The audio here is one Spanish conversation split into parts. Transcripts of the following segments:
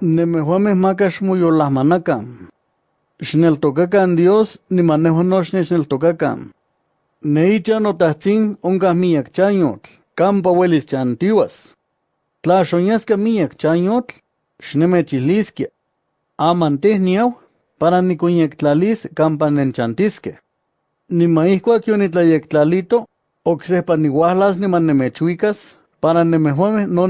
Nemehuameh makax moyolahmanakan. Xneltokakan Dios, nimanejo no xnechneltokakan. Neicha notahtzin onkah miyak chanyotl, kampa welis chantiwas. Tla xonyasca miyak chanyotl, xnemechihliskia. Aman teh niau, para niconyectlalis kampa nenchantisque. Nima ihcuac yonitlayektlalito, ocsehpa niuahlas niman nemechuicas, para nemehuameh no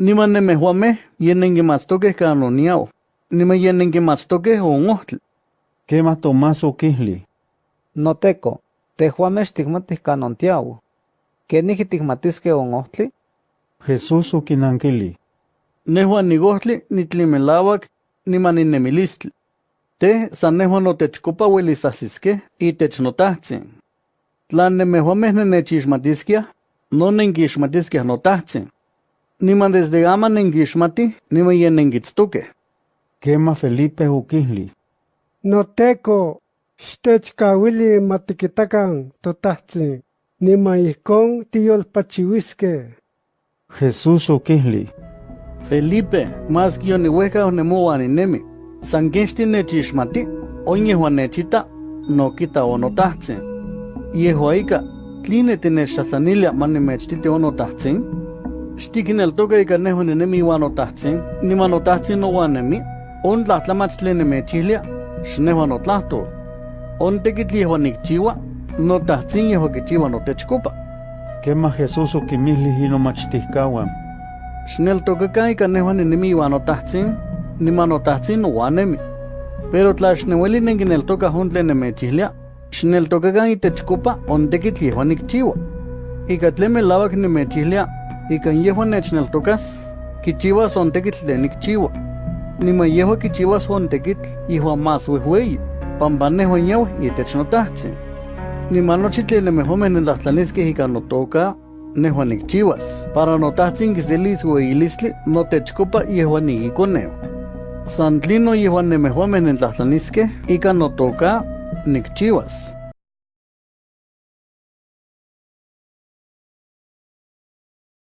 nenemisqueh kampa nehuan ninemis. Niman nemehuameh yenenquimatstokeh kan oniau, niman yenenquimatstokeh on ohtli. Quema Tomás oquihli. Noteco, tehuameh xticmatih kan ontiau. ¿Kenijki ticmatisqueh on ohtli? Jesús oquinanquili. Nehuan nigohtli nitlimelauac niman ninemilistli. Te san nehuan notechcopa uelis ahsisqueh itech notahtzin. Tla nemehuameh nenechixmatisquiah, no nenquixmatisquiah notahtzin. Niman desde ama nenquixmatih, niman yen nenquitztoqueh. Quema Felipe oquihli. Noteco, xtechkauili matiquitacan totahtzin, niman ihcon tiyolpachiuisqueh. Jesús oquihli. Felipe, más que yonihueca onemoan inemi, san quexti nechixmati, onyehuan nechita, no quita onotahtzin. Yehuaika, tline tinechtlahtlanilia manimechtiti onotahtzin? Stikin toga toque y hune ne enemi wano tahtsin, ni mano tahtsin no wanemi, on la matle ne me chile, chilia, snevano tlahto. On tequitli juanic chiwa, no tahtsin y chiwa no te techcopa. Quema Jesus o quimisli y no machtihkawan. Snel toque cae hune ne enemi wano tahtsin, ni mano tahtsin no wanemi. Pero tla shne tlashneweli nengin toga hundle ne me chile, chilia, toga toque cae techcopa, on tequitli juanic chiwa. Y catleme lavak ni me chile, ikan yehuan nechnaltocas kichiwas ontekitl de nikchiwa niman yehuan kichiwas ontekitl ihuan mas wehueyi pampaneh huan yaweh itech notahtzin niman nochi tlen nemehomeh nentlahtlaniskeh ikan notoka nehuan nikchiwas para notahtzin kiselis weilistli notechkopa yehuan nikikoneu san tlino yehuan nemehomeh nentlahtlaniskeh ikan notoka nikchiwas